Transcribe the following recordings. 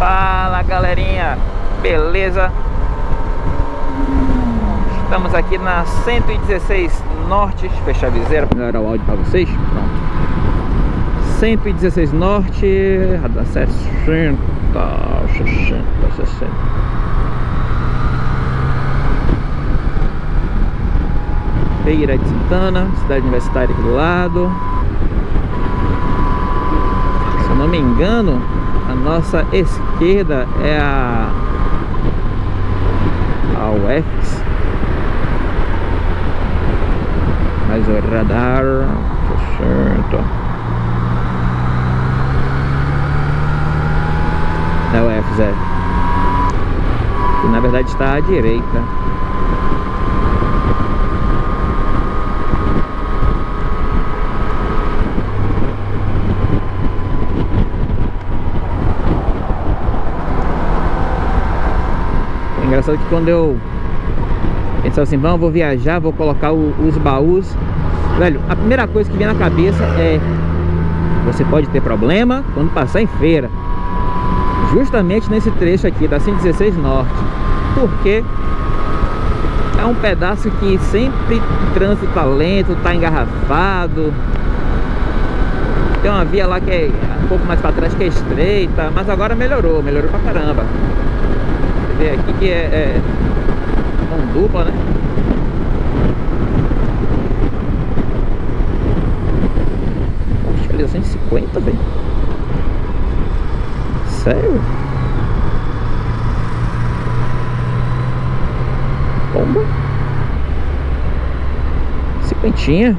Fala galerinha, beleza? Estamos aqui na 116 Norte, fechar a viseira para melhorar o áudio para vocês. Pronto. 116 Norte, radar 60, 60, 60. Feira de Santana, cidade universitária aqui do lado. Se eu não me engano, nossa esquerda é a a UFX mais o radar certo. Da é que na verdade está à direita Que quando eu pensava assim, vamos, vou viajar, vou colocar o, os baús. Velho, a primeira coisa que vem na cabeça é Você pode ter problema quando passar em feira. Justamente nesse trecho aqui da 116 Norte. Porque é um pedaço que sempre o trânsito tá lento, tá engarrafado. Tem uma via lá que é um pouco mais para trás que é estreita Mas agora melhorou, melhorou pra caramba ver aqui que é, é mão dupla, né? Poxa, ali é 150, velho. Sério? Bomba? Cinquentinha?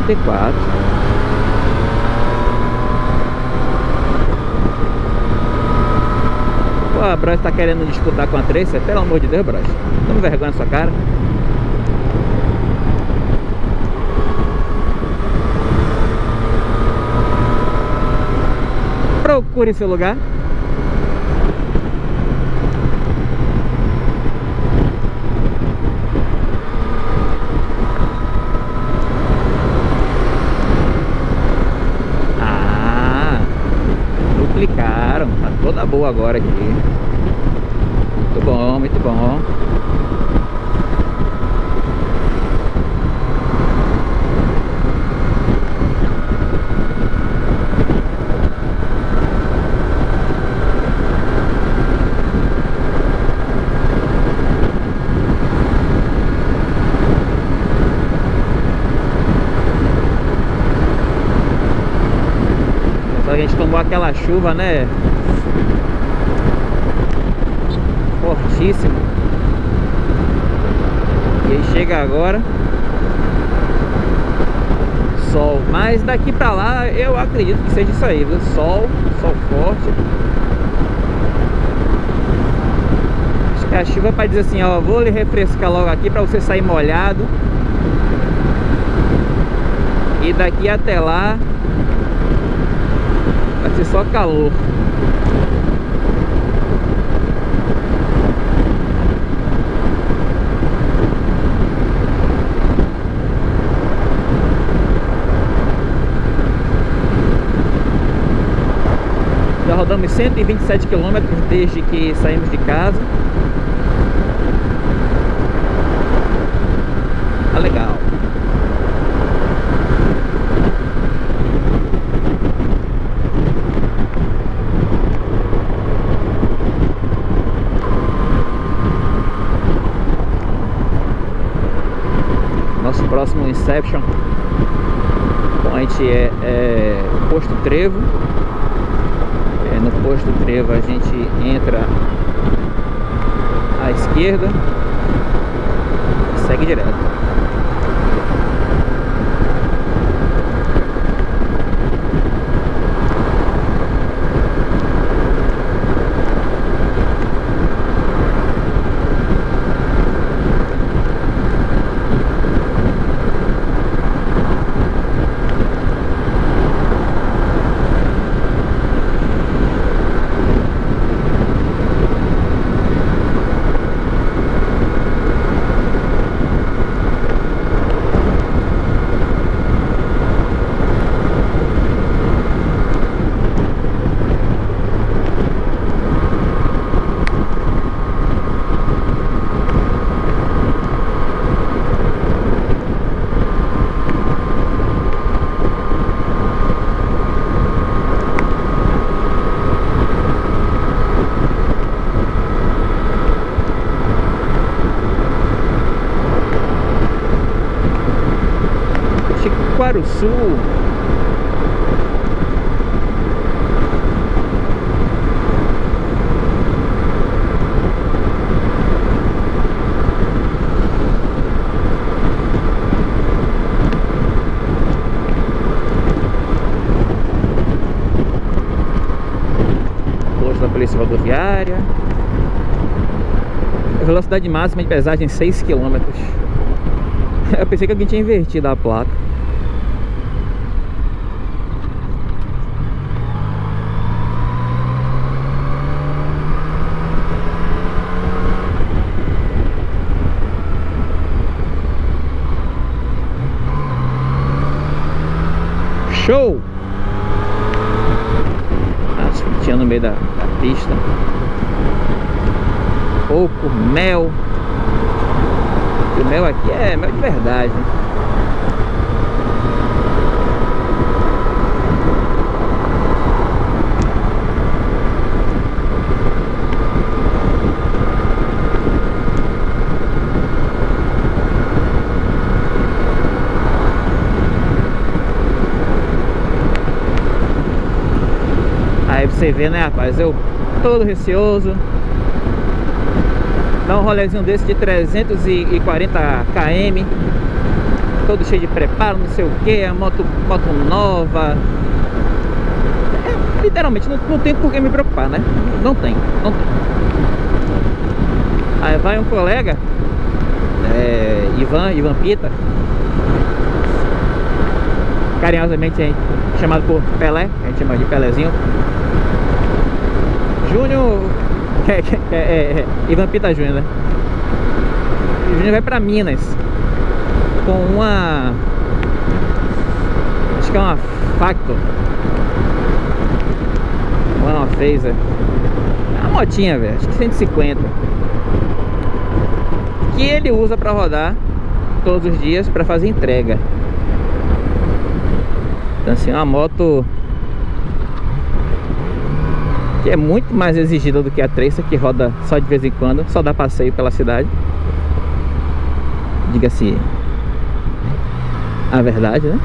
44. Pô, a Bros tá querendo disputar com a Tracer? Pelo amor de Deus, Bros. Toma vergonha na sua cara. Procure seu lugar. Boa agora aqui. Muito bom, muito bom. tomou aquela chuva, né? E aí chega agora Sol, mas daqui pra lá eu acredito que seja isso aí, viu? Sol, sol forte Acho que a chuva para dizer assim, ó, vou lhe refrescar logo aqui pra você sair molhado E daqui até lá Vai ser só calor. Rodamos 127 quilômetros desde que saímos de casa. Tá legal. próximo Inception Point é, é Posto Trevo Posto Trevo a gente entra à esquerda e segue direto Quaruçu. Posto da Polícia Rodoviária. Velocidade máxima de pesagem 6 km. Eu pensei que alguém tinha invertido a placa. Pouco mel. O mel aqui é mel de verdade. Aí você vê, né, rapaz? Eu todo receoso. Dá um rolezinho desse de 340 km. Todo cheio de preparo, não sei o que, a moto, moto nova. É, literalmente, não, não tem por que me preocupar, né? Não tem, não tem. Aí vai um colega, é, Ivan, Ivan Pita. Carinhosamente chamado por Pelé, a gente chama de Pelézinho. Júnior é, é, é, é, Ivan Pita Júnior, né? O Júnior vai pra Minas com uma acho que é uma Factor. É uma Phaser é uma motinha, velho, acho que 150 que ele usa pra rodar todos os dias pra fazer entrega. Então assim, uma moto que é muito mais exigida do que a Tracer que roda só de vez em quando, só dá passeio pela cidade. Diga-se a verdade, né?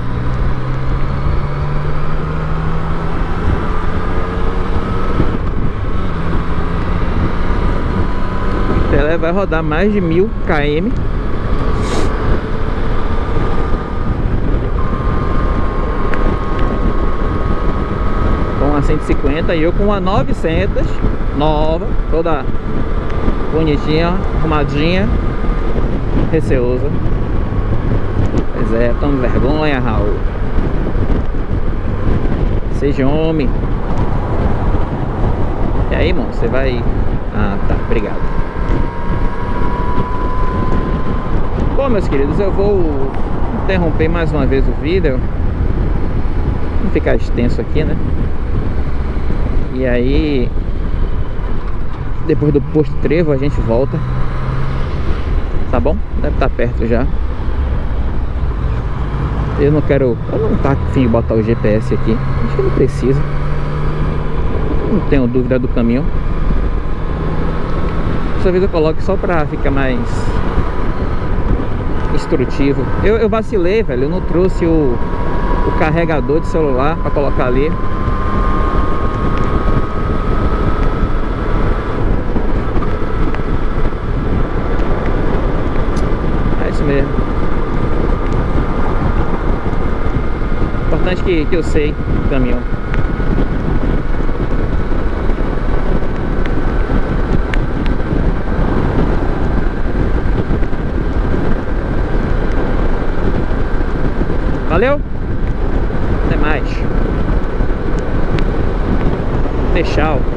Ela vai rodar mais de mil km 150 e eu com uma 900 nova, toda bonitinha, arrumadinha, receosa. Pois é, tome vergonha, Raul. Seja homem. E aí, irmão, você vai... Ah, tá, obrigado. Bom, meus queridos, eu vou interromper mais uma vez o vídeo. Não ficar extenso aqui, né? E aí Depois do posto trevo a gente volta. Tá bom? Deve estar tá perto já. Eu não quero Eu não tá afim de botar o GPS aqui. Acho que não precisa Não tenho dúvida do caminho. Dessa vez eu coloco só pra ficar mais Instrutivo. Eu, eu vacilei, velho. Eu não trouxe o, o carregador de celular pra colocar ali Que, que eu sei caminhão. Valeu? Até mais. Tchau.